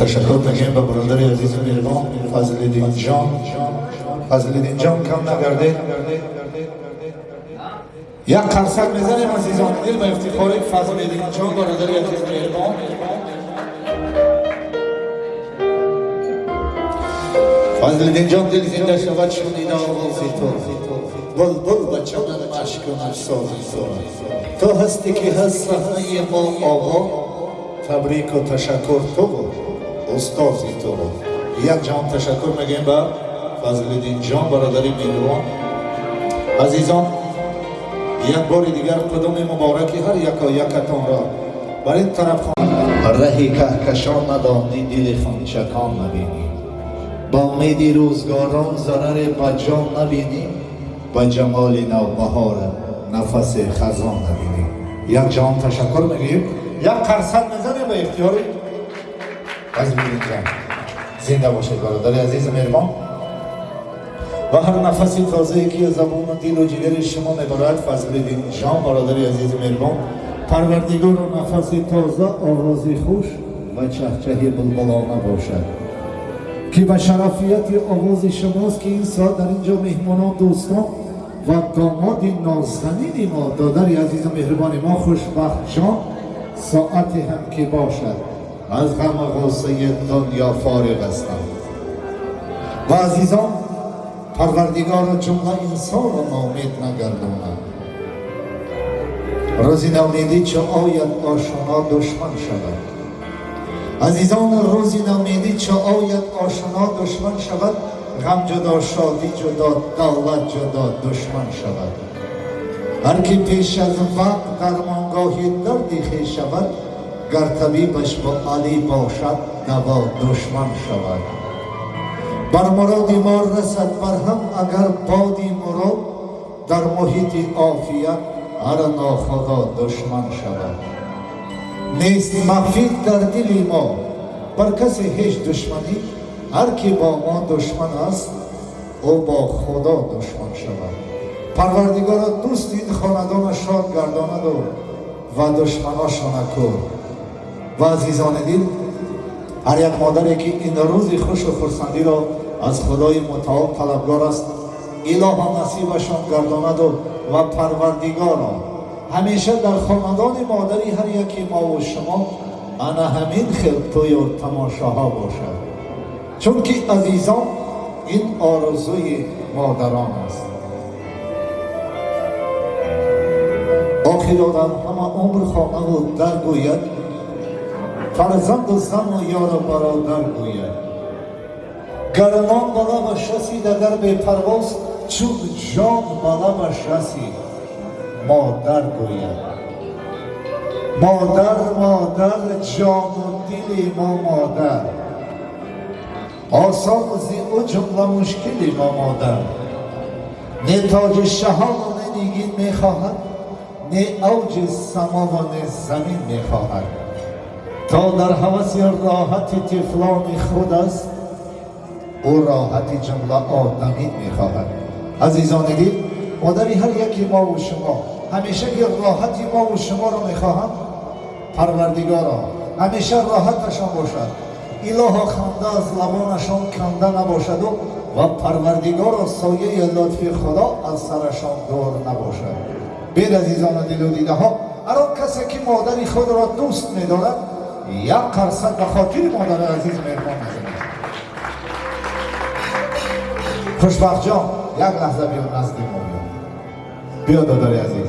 تشکر میگیم به برادر عزیز مهربان فضل الدین جان. فضل الدین جان کم نگرده یک قرصک می‌زنیم عزیزان. دل به افتخار فضل الدین جان برادر عزیز مهربان فضل الدین جان دل زنده شود شنیده آوازی تو. بلبل به چمن مشک و تو. هستی که هست صحنه ما آقا. تبریک و تشکر تو بود. استازی تو بود یک جان تشکر میگیم به فضل الدین جان برادری مهربان. عزیزان یک بار دیگر قدم مبارکی هر یکا یکتان را بر این طرف خواهد رهی کهکشان ندانی دل خانچکان نبینی با امیدی روزگاران ضرر به جان نبینی به جمال نوبهار نفس خزان نبینی یک جان تشکر میگیم. یک قرصد می‌زنه به اختیاری از جان زنده باشید برادر عزیز مهربان. و هر نفسی تازه که زبان و دل و جگر شما می‌برد فضل دین جان برادر عزیز مهربان. پروردگار و نفسی تازه آوازی خوش و چهچه بلبلانه باشد. که به شرفیت آواز شماست که این ساعت در اینجا مهمانان دوستان و داماد نازنین ما. دادر عزیز مهربان ما خوشبخت جان ساعت هم که باشد. از غم غصه دنیا فارغ هستم. و عزیزان پروردگار جمله انسان را نامید نگرداند. روزی نومیدی چه آید آشنا دشمن شود. عزیزان روزی نومیدی چه آید آشنا دشمن شود. غم جدا شادی جدا دولت جدا دشمن شود. هر کی پیش از وقت در منگاهی دردی خی شود гар табибаш бо алӣ бошад даво душман шавад бар муроди мо расад барҳам агар боди мурод дар муҳити офият ҳар нохудо душман шавад нест махфид дар дили мо бар касе ҳеҷ душманӣ ҳар кӣ бо мо душман аст ӯ бо худо душман шавад парвардигора дӯст ин хонадона шод гардонаду ва душманошона кӯр و عزیزان دل هر یک مادری که این روز خوش و خرسندی را از خدای متعال طلبگار است اله نصیبشان گرداند و پروردگار همیشه در خاندان مادری هر یکی ما و شما انا همین خیل توی و تماشاها باشد. چون که عزیزان این آرزوی مادران است. آخر آدم همه عمر خانه و در گوید فرزند و زن و یار و برادر گوید. گرمان بالا و شسی در به پرواز چون جان بالا و شسی مادر گوید. مادر مادر جان و دل ما مادر. آسان زی او جمله مشکلی ما مادر. نه تاج شهان و نه نیگین می‌خواهد نه اوج سما و نه زمین می‌خواهد. تا در حوث راحت تفلان خود است او راحت جمله آدمی می‌خواهد. عزیزان دل مادری هر یکی ما و شما همیشه که راحتی ما و شما را می‌خواهم. پروردگارا همیشه راحتشان باشد. اله خنده از لبانشان کنده نباشد و و پروردگار سایه لطف خدا از سرشان دور نباشد. بیر عزیزان دل و دیده ها اران کسی که مادری خود را دوست میدارد یک قرصد به خاطر مادر عزیز مهربان می‌زند خوشبخت جان یک لحظه بیا نزد ما بیا بیا دادر عزیز